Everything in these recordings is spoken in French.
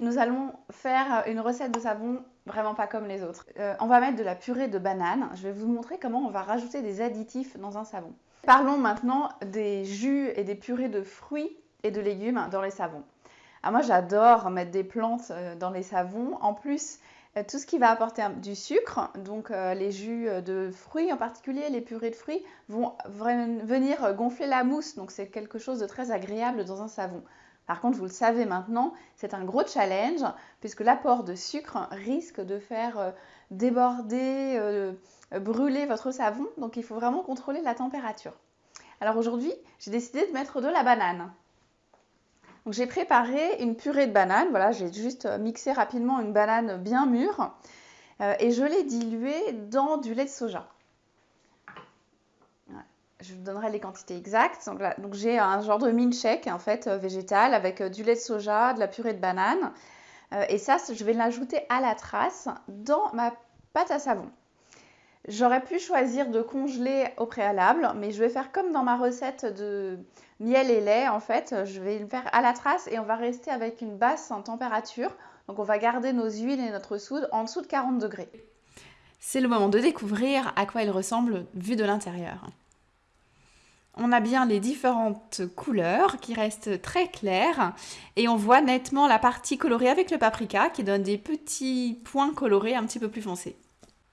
Nous allons faire une recette de savon vraiment pas comme les autres. Euh, on va mettre de la purée de banane. Je vais vous montrer comment on va rajouter des additifs dans un savon. Parlons maintenant des jus et des purées de fruits et de légumes dans les savons. Alors moi j'adore mettre des plantes euh, dans les savons. En plus, euh, tout ce qui va apporter du sucre, donc les jus de fruits en particulier, les purées de fruits, vont venir gonfler la mousse. Donc c'est quelque chose de très agréable dans un savon. Par contre, vous le savez maintenant, c'est un gros challenge puisque l'apport de sucre risque de faire euh, déborder, euh, brûler votre savon. Donc il faut vraiment contrôler la température. Alors aujourd'hui, j'ai décidé de mettre de la banane. Donc j'ai préparé une purée de banane. Voilà, j'ai juste mixé rapidement une banane bien mûre euh, et je l'ai diluée dans du lait de soja je vous donnerai les quantités exactes. Donc, j'ai un genre de milkshake en fait euh, végétal avec euh, du lait de soja, de la purée de banane. Euh, et ça, je vais l'ajouter à la trace dans ma pâte à savon. J'aurais pu choisir de congeler au préalable, mais je vais faire comme dans ma recette de miel et lait en fait. Je vais le faire à la trace et on va rester avec une basse température. Donc on va garder nos huiles et notre soude en dessous de 40 degrés. C'est le moment de découvrir à quoi il ressemble vu de l'intérieur on a bien les différentes couleurs qui restent très claires et on voit nettement la partie colorée avec le paprika qui donne des petits points colorés un petit peu plus foncés.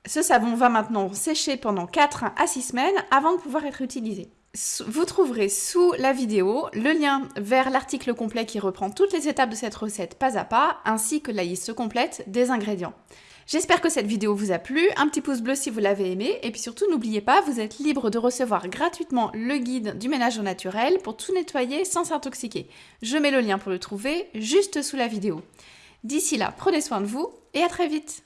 Ce savon va maintenant sécher pendant 4 à 6 semaines avant de pouvoir être utilisé. Vous trouverez sous la vidéo le lien vers l'article complet qui reprend toutes les étapes de cette recette pas à pas ainsi que la liste complète des ingrédients. J'espère que cette vidéo vous a plu, un petit pouce bleu si vous l'avez aimé, et puis surtout n'oubliez pas, vous êtes libre de recevoir gratuitement le guide du ménage au naturel pour tout nettoyer sans s'intoxiquer. Je mets le lien pour le trouver juste sous la vidéo. D'ici là, prenez soin de vous et à très vite